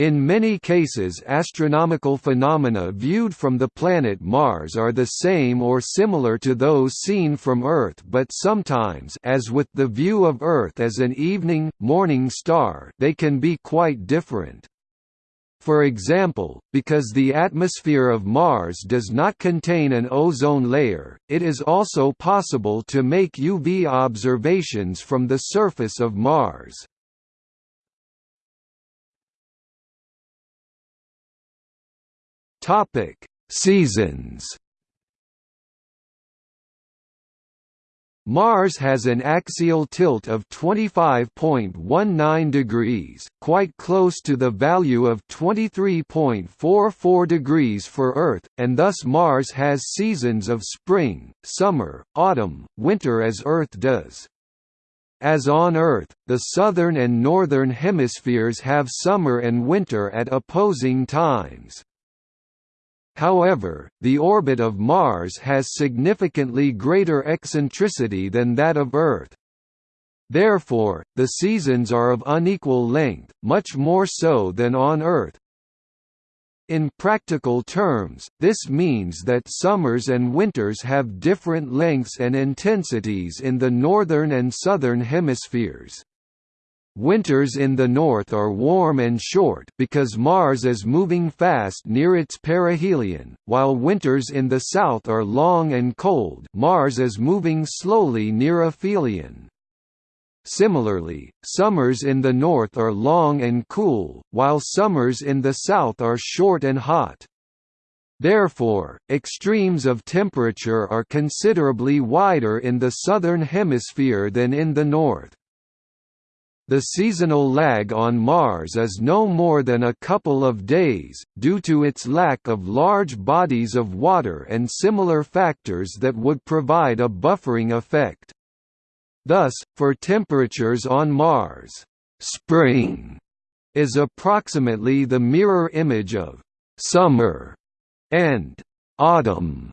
In many cases astronomical phenomena viewed from the planet Mars are the same or similar to those seen from Earth but sometimes as with the view of Earth as an evening, morning star they can be quite different. For example, because the atmosphere of Mars does not contain an ozone layer, it is also possible to make UV observations from the surface of Mars. Topic: Seasons. Mars has an axial tilt of 25.19 degrees, quite close to the value of 23.44 degrees for Earth, and thus Mars has seasons of spring, summer, autumn, winter as Earth does. As on Earth, the southern and northern hemispheres have summer and winter at opposing times. However, the orbit of Mars has significantly greater eccentricity than that of Earth. Therefore, the seasons are of unequal length, much more so than on Earth. In practical terms, this means that summers and winters have different lengths and intensities in the northern and southern hemispheres. Winters in the north are warm and short because Mars is moving fast near its perihelion, while winters in the south are long and cold Mars is moving slowly near aphelion. Similarly, summers in the north are long and cool, while summers in the south are short and hot. Therefore, extremes of temperature are considerably wider in the southern hemisphere than in the north. The seasonal lag on Mars is no more than a couple of days, due to its lack of large bodies of water and similar factors that would provide a buffering effect. Thus, for temperatures on Mars, spring is approximately the mirror image of summer, and autumn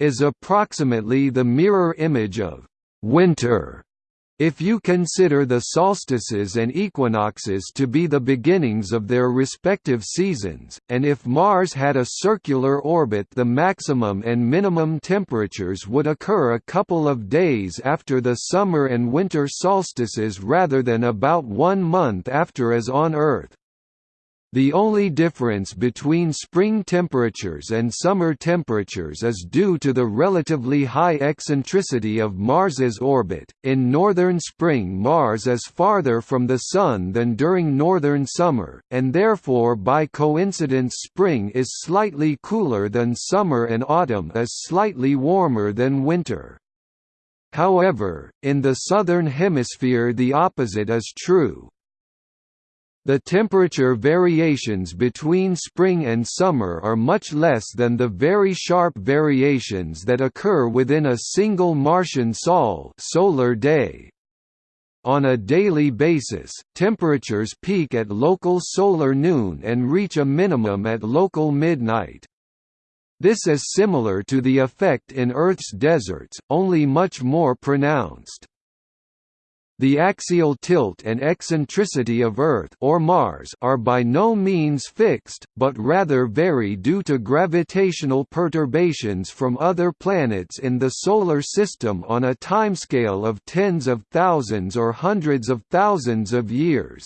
is approximately the mirror image of winter. If you consider the solstices and equinoxes to be the beginnings of their respective seasons, and if Mars had a circular orbit the maximum and minimum temperatures would occur a couple of days after the summer and winter solstices rather than about one month after as on Earth. The only difference between spring temperatures and summer temperatures is due to the relatively high eccentricity of Mars's orbit. In northern spring, Mars is farther from the Sun than during northern summer, and therefore by coincidence spring is slightly cooler than summer and autumn is slightly warmer than winter. However, in the southern hemisphere the opposite is true, the temperature variations between spring and summer are much less than the very sharp variations that occur within a single Martian sol solar day. On a daily basis, temperatures peak at local solar noon and reach a minimum at local midnight. This is similar to the effect in Earth's deserts, only much more pronounced. The axial tilt and eccentricity of Earth or Mars are by no means fixed, but rather vary due to gravitational perturbations from other planets in the Solar System on a timescale of tens of thousands or hundreds of thousands of years.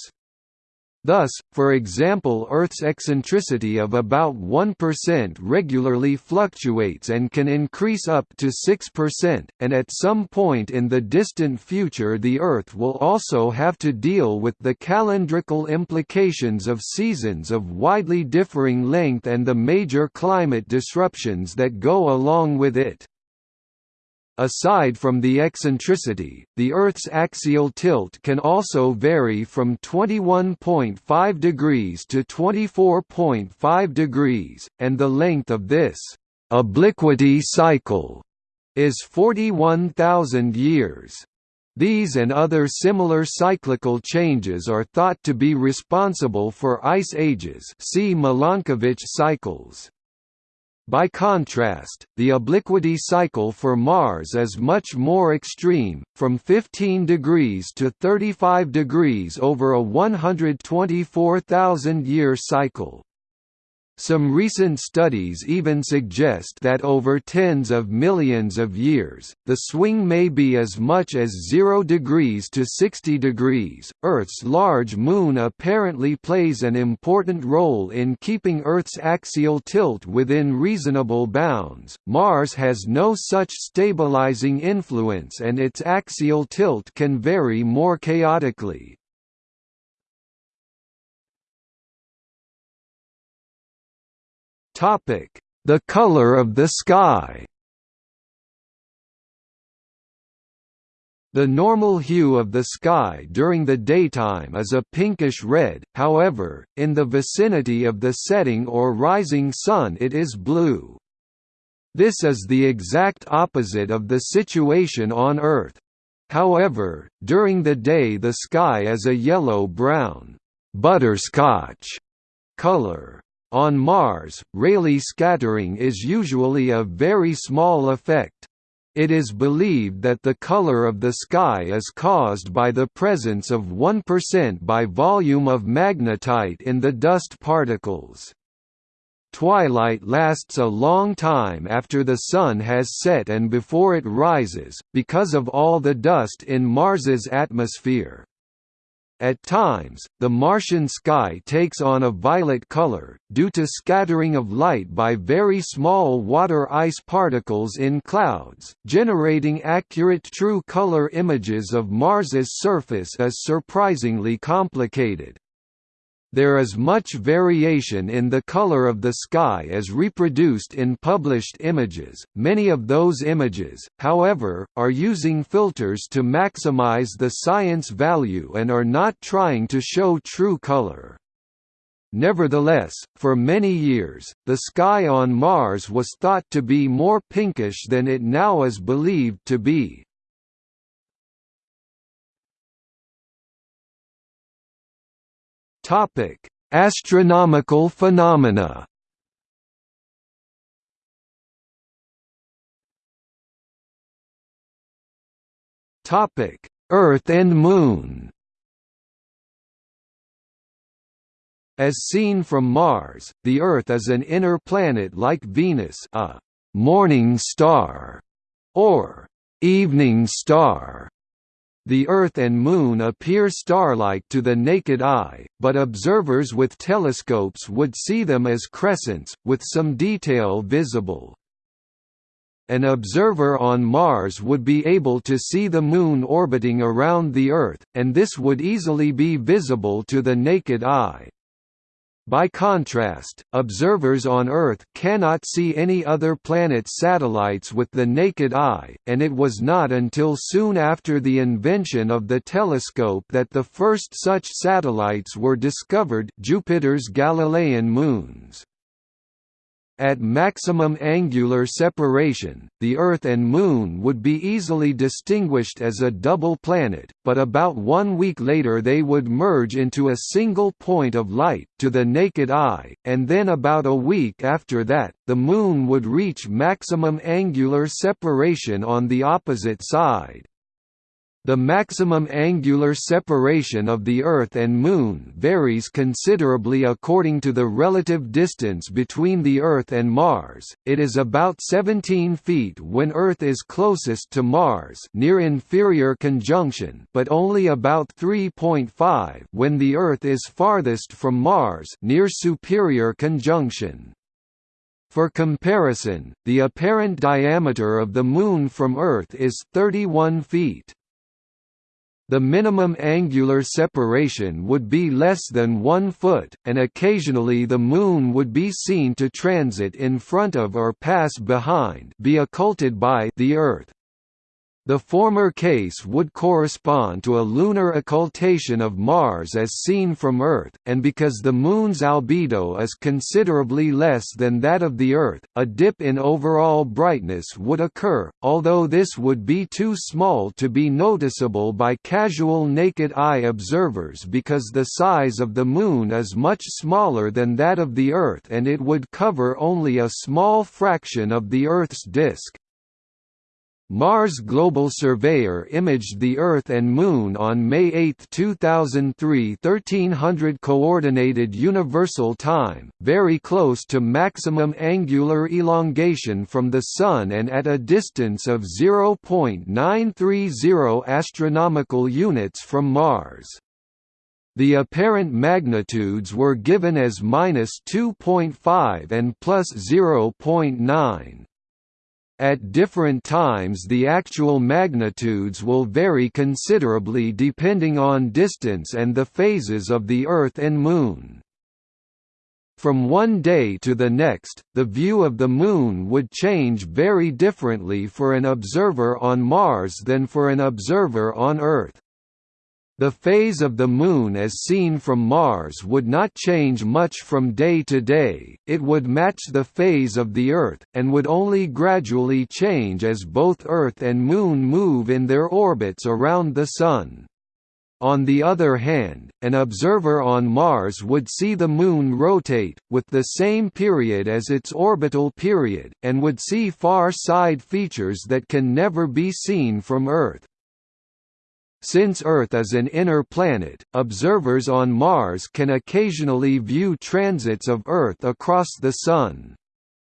Thus, for example Earth's eccentricity of about 1% regularly fluctuates and can increase up to 6%, and at some point in the distant future the Earth will also have to deal with the calendrical implications of seasons of widely differing length and the major climate disruptions that go along with it. Aside from the eccentricity, the Earth's axial tilt can also vary from 21.5 degrees to 24.5 degrees, and the length of this obliquity cycle is 41,000 years. These and other similar cyclical changes are thought to be responsible for ice ages see Milankovitch cycles. By contrast, the obliquity cycle for Mars is much more extreme, from 15 degrees to 35 degrees over a 124,000-year cycle. Some recent studies even suggest that over tens of millions of years, the swing may be as much as 0 degrees to 60 degrees. Earth's large moon apparently plays an important role in keeping Earth's axial tilt within reasonable bounds. Mars has no such stabilizing influence and its axial tilt can vary more chaotically. Topic: The color of the sky. The normal hue of the sky during the daytime is a pinkish red, however, in the vicinity of the setting or rising sun it is blue. This is the exact opposite of the situation on Earth. However, during the day the sky is a yellow-brown butterscotch color. On Mars, Rayleigh scattering is usually a very small effect. It is believed that the color of the sky is caused by the presence of 1% by volume of magnetite in the dust particles. Twilight lasts a long time after the sun has set and before it rises, because of all the dust in Mars's atmosphere. At times, the Martian sky takes on a violet color, due to scattering of light by very small water ice particles in clouds, generating accurate true color images of Mars's surface is surprisingly complicated. There is much variation in the color of the sky as reproduced in published images. Many of those images, however, are using filters to maximize the science value and are not trying to show true color. Nevertheless, for many years, the sky on Mars was thought to be more pinkish than it now is believed to be. Topic: Astronomical phenomena. Topic: Earth and Moon. As seen from Mars, the Earth is an inner planet like Venus, a morning star, or evening star. The Earth and Moon appear star-like to the naked eye, but observers with telescopes would see them as crescents, with some detail visible. An observer on Mars would be able to see the Moon orbiting around the Earth, and this would easily be visible to the naked eye. By contrast, observers on Earth cannot see any other planet's satellites with the naked eye, and it was not until soon after the invention of the telescope that the first such satellites were discovered Jupiter's Galilean moons. At maximum angular separation, the Earth and Moon would be easily distinguished as a double planet, but about one week later they would merge into a single point of light, to the naked eye, and then about a week after that, the Moon would reach maximum angular separation on the opposite side. The maximum angular separation of the Earth and Moon varies considerably according to the relative distance between the Earth and Mars. It is about 17 feet when Earth is closest to Mars, near inferior conjunction, but only about 3.5 when the Earth is farthest from Mars, near superior conjunction. For comparison, the apparent diameter of the Moon from Earth is 31 feet. The minimum angular separation would be less than one foot, and occasionally the Moon would be seen to transit in front of or pass behind be occulted by the Earth. The former case would correspond to a lunar occultation of Mars as seen from Earth, and because the Moon's albedo is considerably less than that of the Earth, a dip in overall brightness would occur, although this would be too small to be noticeable by casual naked eye observers because the size of the Moon is much smaller than that of the Earth and it would cover only a small fraction of the Earth's disk. Mars Global Surveyor imaged the Earth and Moon on May 8, 2003 1300 Coordinated Universal Time, very close to maximum angular elongation from the Sun and at a distance of 0.930 astronomical units from Mars. The apparent magnitudes were given as minus 2.5 and plus 0.9. At different times the actual magnitudes will vary considerably depending on distance and the phases of the Earth and Moon. From one day to the next, the view of the Moon would change very differently for an observer on Mars than for an observer on Earth. The phase of the Moon as seen from Mars would not change much from day to day, it would match the phase of the Earth, and would only gradually change as both Earth and Moon move in their orbits around the Sun. On the other hand, an observer on Mars would see the Moon rotate, with the same period as its orbital period, and would see far side features that can never be seen from Earth. Since Earth is an inner planet, observers on Mars can occasionally view transits of Earth across the Sun.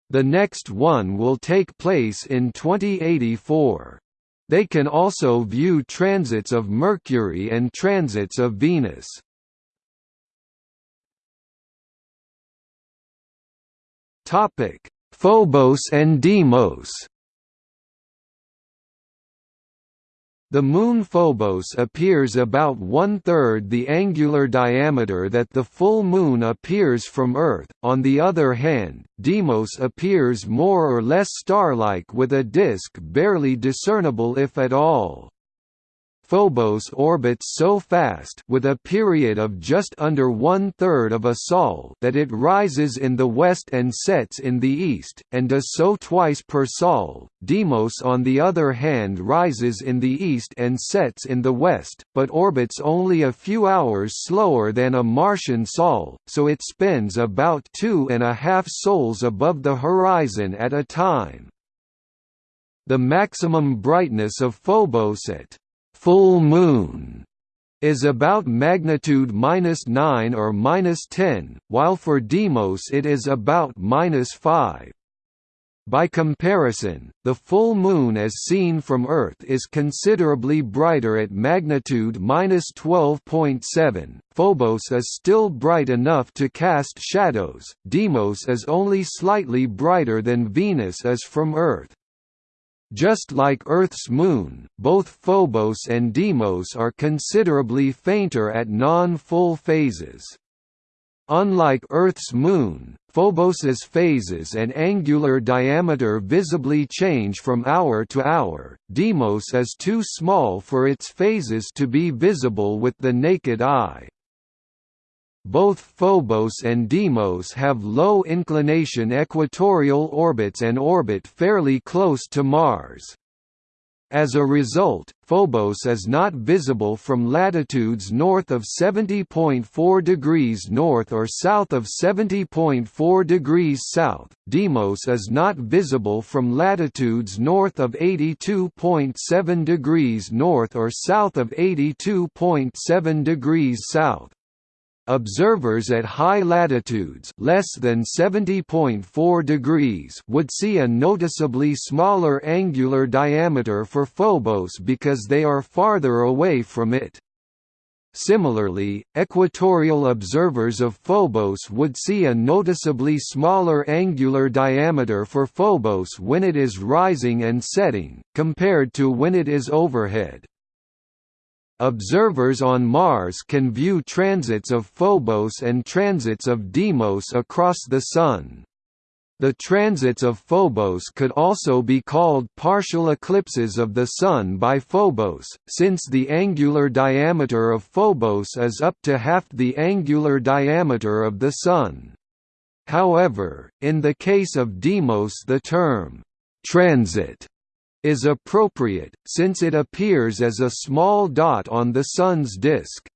The next one will take place in 2084. They can also view transits of Mercury and transits of Venus. Phobos and Deimos The Moon Phobos appears about one-third the angular diameter that the full Moon appears from Earth, on the other hand, Deimos appears more or less star-like with a disk barely discernible if at all. Phobos orbits so fast with a period of just under one-third of a sol that it rises in the west and sets in the east, and does so twice per sol. Deimos on the other hand rises in the east and sets in the west, but orbits only a few hours slower than a Martian sol, so it spends about two and a half sols above the horizon at a time. The maximum brightness of Phobos at full moon is about magnitude minus 9 or minus 10, while for Deimos it is about minus 5. By comparison, the full moon as seen from Earth is considerably brighter at magnitude minus 12.7. Phobos is still bright enough to cast shadows. Deimos is only slightly brighter than Venus is from Earth. Just like Earth's moon, both Phobos and Deimos are considerably fainter at non-full phases. Unlike Earth's moon, Phobos's phases and angular diameter visibly change from hour to hour. Deimos is too small for its phases to be visible with the naked eye. Both Phobos and Deimos have low inclination equatorial orbits and orbit fairly close to Mars. As a result, Phobos is not visible from latitudes north of 70.4 degrees north or south of 70.4 degrees south. Deimos is not visible from latitudes north of 82.7 degrees north or south of 82.7 degrees south. Observers at high latitudes less than 70.4 degrees would see a noticeably smaller angular diameter for Phobos because they are farther away from it. Similarly, equatorial observers of Phobos would see a noticeably smaller angular diameter for Phobos when it is rising and setting, compared to when it is overhead. Observers on Mars can view transits of Phobos and transits of Deimos across the Sun. The transits of Phobos could also be called partial eclipses of the Sun by Phobos, since the angular diameter of Phobos is up to half the angular diameter of the Sun. However, in the case of Deimos the term, «transit» is appropriate, since it appears as a small dot on the Sun's disk.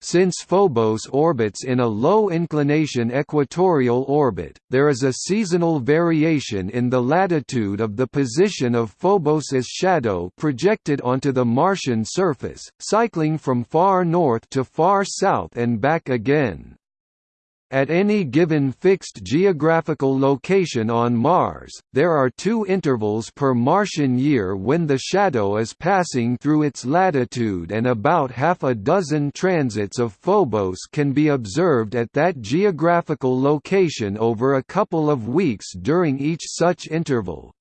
Since Phobos orbits in a low-inclination equatorial orbit, there is a seasonal variation in the latitude of the position of Phobos's shadow projected onto the Martian surface, cycling from far north to far south and back again. At any given fixed geographical location on Mars, there are two intervals per Martian year when the shadow is passing through its latitude and about half a dozen transits of Phobos can be observed at that geographical location over a couple of weeks during each such interval.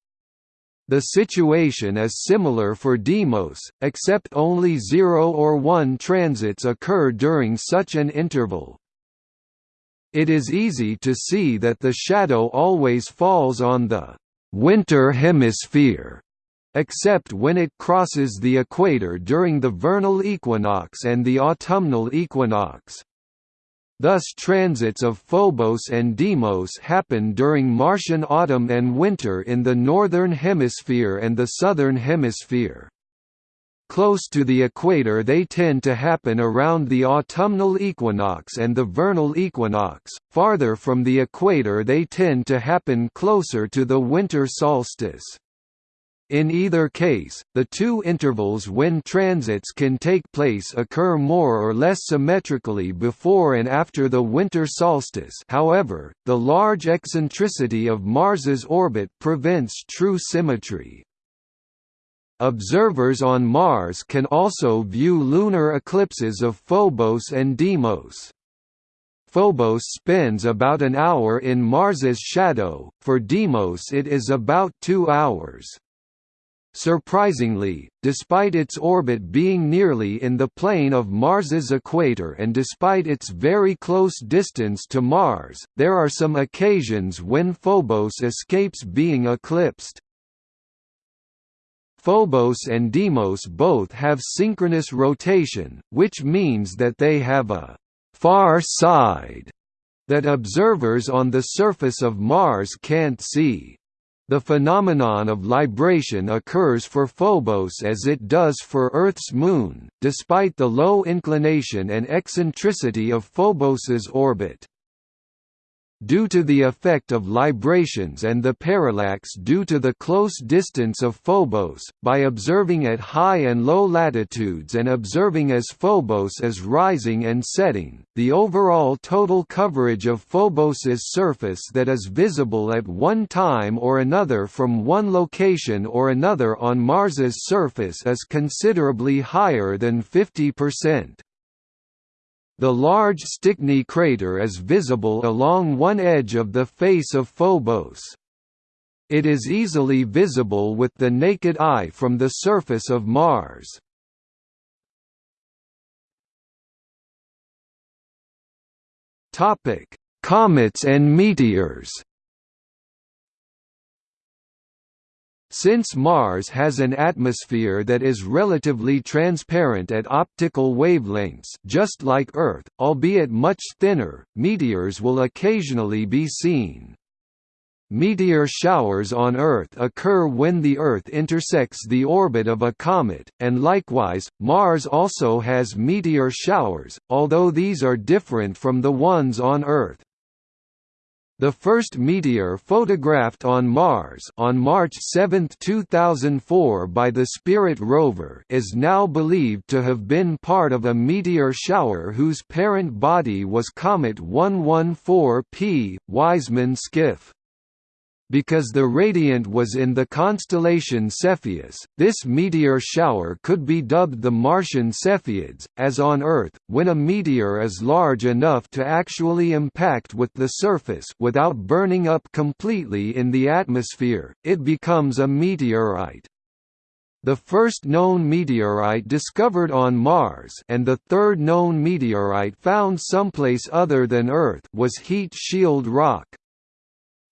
The situation is similar for Deimos, except only 0 or 1 transits occur during such an interval. It is easy to see that the shadow always falls on the «winter hemisphere» except when it crosses the equator during the vernal equinox and the autumnal equinox. Thus transits of Phobos and Deimos happen during Martian autumn and winter in the northern hemisphere and the southern hemisphere. Close to the equator they tend to happen around the autumnal equinox and the vernal equinox, farther from the equator they tend to happen closer to the winter solstice. In either case, the two intervals when transits can take place occur more or less symmetrically before and after the winter solstice however, the large eccentricity of Mars's orbit prevents true symmetry. Observers on Mars can also view lunar eclipses of Phobos and Deimos. Phobos spends about an hour in Mars's shadow, for Deimos it is about two hours. Surprisingly, despite its orbit being nearly in the plane of Mars's equator and despite its very close distance to Mars, there are some occasions when Phobos escapes being eclipsed. Phobos and Deimos both have synchronous rotation, which means that they have a «far side» that observers on the surface of Mars can't see. The phenomenon of libration occurs for Phobos as it does for Earth's moon, despite the low inclination and eccentricity of Phobos's orbit. Due to the effect of librations and the parallax due to the close distance of Phobos, by observing at high and low latitudes and observing as Phobos is rising and setting, the overall total coverage of Phobos's surface that is visible at one time or another from one location or another on Mars's surface is considerably higher than 50%. The large Stickney crater is visible along one edge of the face of Phobos. It is easily visible with the naked eye from the surface of Mars. Comets and meteors Since Mars has an atmosphere that is relatively transparent at optical wavelengths just like Earth, albeit much thinner, meteors will occasionally be seen. Meteor showers on Earth occur when the Earth intersects the orbit of a comet, and likewise, Mars also has meteor showers, although these are different from the ones on Earth. The first meteor photographed on Mars on March 7, 2004 by the Spirit rover is now believed to have been part of a meteor shower whose parent body was Comet 114P, Wiseman Skiff. Because the radiant was in the constellation Cepheus, this meteor shower could be dubbed the Martian Cepheids. As on Earth, when a meteor is large enough to actually impact with the surface without burning up completely in the atmosphere, it becomes a meteorite. The first known meteorite discovered on Mars and the third known meteorite found someplace other than Earth was heat shield rock.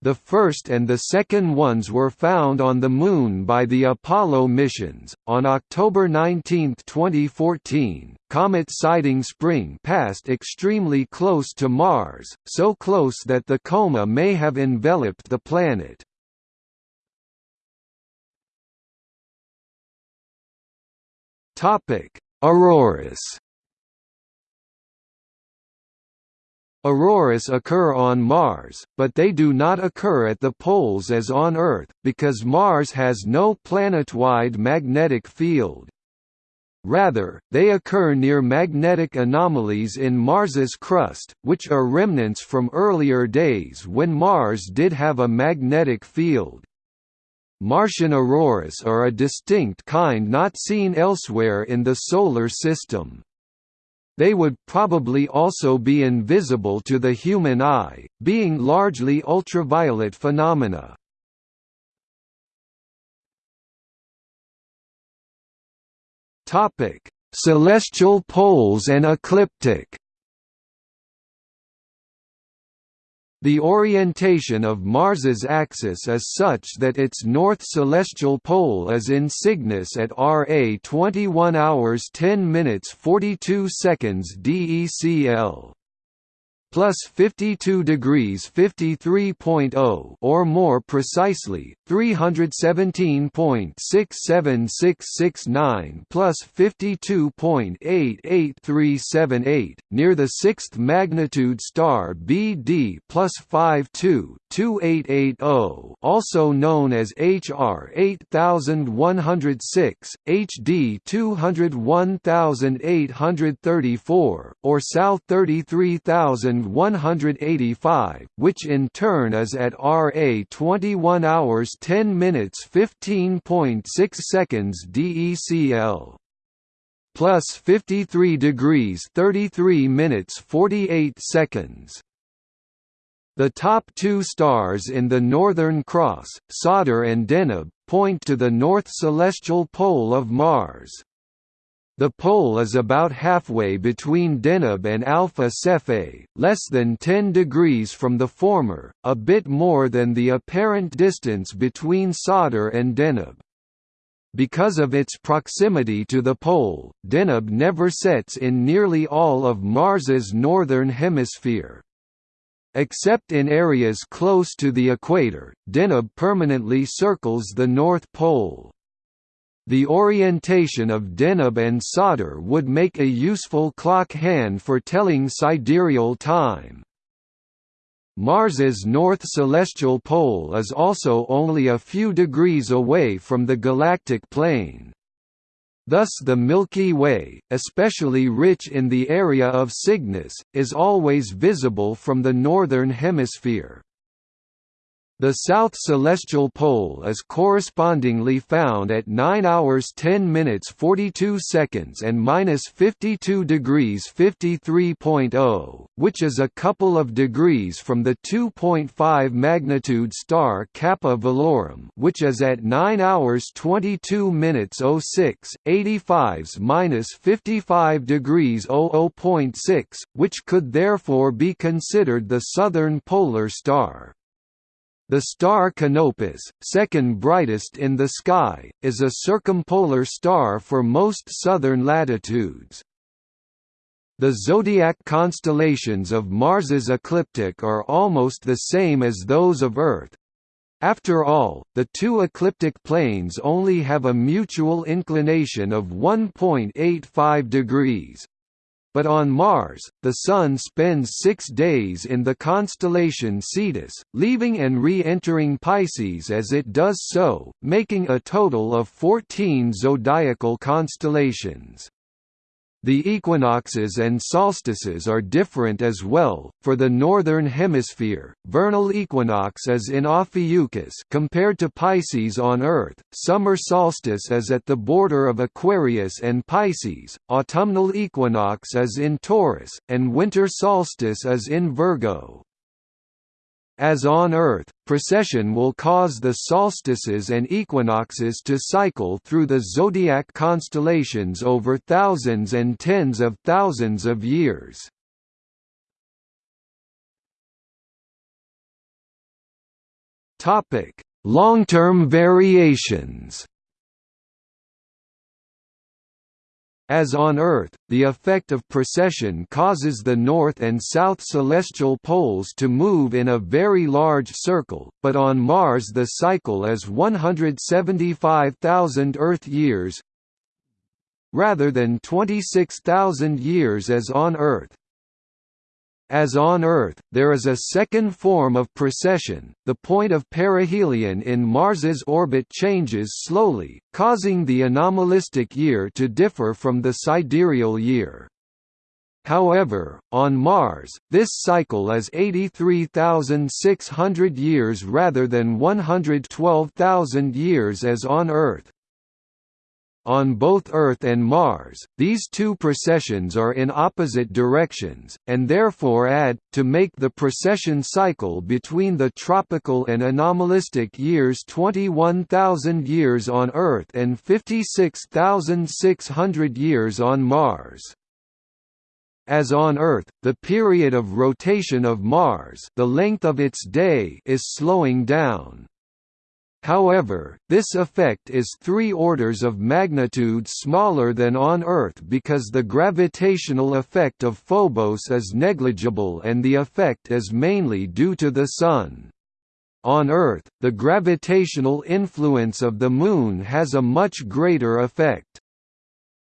The first and the second ones were found on the Moon by the Apollo missions. On October 19, 2014, comet Siding Spring passed extremely close to Mars, so close that the coma may have enveloped the planet. Topic: Auroras Auroras occur on Mars, but they do not occur at the poles as on Earth, because Mars has no planet-wide magnetic field. Rather, they occur near magnetic anomalies in Mars's crust, which are remnants from earlier days when Mars did have a magnetic field. Martian auroras are a distinct kind not seen elsewhere in the Solar System. They would probably also be invisible to the human eye, being largely ultraviolet phenomena. Celestial poles and ecliptic The orientation of Mars's axis is such that its north celestial pole is in Cygnus at Ra 21 hours 10 minutes 42 seconds DECL plus 52 degrees 53.0 or more precisely 317.67669 plus 52.88378 near the sixth magnitude star BD plus 52 2880 also known as HR 8106 HD 201834 or South 33000 185, which in turn is at RA 21 hours 10 minutes 15.6 seconds DECL plus 53 degrees 33 minutes 48 seconds. The top two stars in the Northern Cross, Sadr and Deneb, point to the north celestial pole of Mars. The pole is about halfway between Deneb and Alpha Cephei, less than 10 degrees from the former, a bit more than the apparent distance between Sadr and Deneb. Because of its proximity to the pole, Deneb never sets in nearly all of Mars's northern hemisphere. Except in areas close to the equator, Deneb permanently circles the North Pole. The orientation of Deneb and Sadr would make a useful clock hand for telling sidereal time. Mars's north celestial pole is also only a few degrees away from the galactic plane. Thus the Milky Way, especially rich in the area of Cygnus, is always visible from the northern hemisphere. The south celestial pole is correspondingly found at 9 hours 10 minutes 42 seconds and minus 52 degrees 53.0, which is a couple of degrees from the 2.5 magnitude star Kappa Velorum, which is at 9 hours 22 minutes 06, 85s minus 55 degrees 00.6, which could therefore be considered the southern polar star. The star Canopus, second brightest in the sky, is a circumpolar star for most southern latitudes. The zodiac constellations of Mars's ecliptic are almost the same as those of Earth. After all, the two ecliptic planes only have a mutual inclination of 1.85 degrees, but on Mars, the Sun spends six days in the constellation Cetus, leaving and re-entering Pisces as it does so, making a total of 14 zodiacal constellations. The equinoxes and solstices are different as well. For the northern hemisphere, vernal equinox is in Ophiuchus compared to Pisces on Earth. Summer solstice is at the border of Aquarius and Pisces. Autumnal equinox is in Taurus, and winter solstice is in Virgo. As on Earth, precession will cause the solstices and equinoxes to cycle through the zodiac constellations over thousands and tens of thousands of years. Long-term variations As on Earth, the effect of precession causes the north and south celestial poles to move in a very large circle, but on Mars the cycle is 175,000 Earth years rather than 26,000 years as on Earth. As on Earth, there is a second form of precession, the point of perihelion in Mars's orbit changes slowly, causing the anomalistic year to differ from the sidereal year. However, on Mars, this cycle is 83,600 years rather than 112,000 years as on Earth. On both Earth and Mars, these two precessions are in opposite directions, and therefore add, to make the precession cycle between the tropical and anomalistic years 21,000 years on Earth and 56,600 years on Mars. As on Earth, the period of rotation of Mars the length of its day is slowing down. However, this effect is three orders of magnitude smaller than on Earth because the gravitational effect of Phobos is negligible and the effect is mainly due to the Sun. On Earth, the gravitational influence of the Moon has a much greater effect.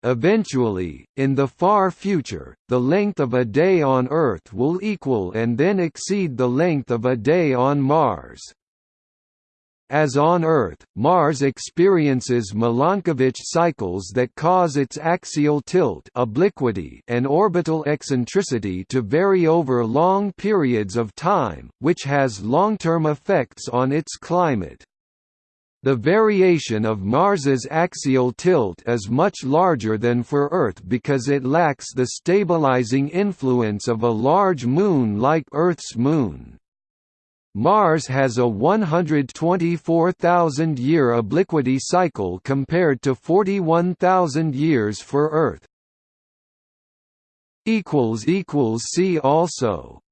Eventually, in the far future, the length of a day on Earth will equal and then exceed the length of a day on Mars. As on Earth, Mars experiences Milankovitch cycles that cause its axial tilt obliquity and orbital eccentricity to vary over long periods of time, which has long-term effects on its climate. The variation of Mars's axial tilt is much larger than for Earth because it lacks the stabilizing influence of a large moon like Earth's moon. Mars has a 124,000-year obliquity cycle compared to 41,000 years for Earth. See also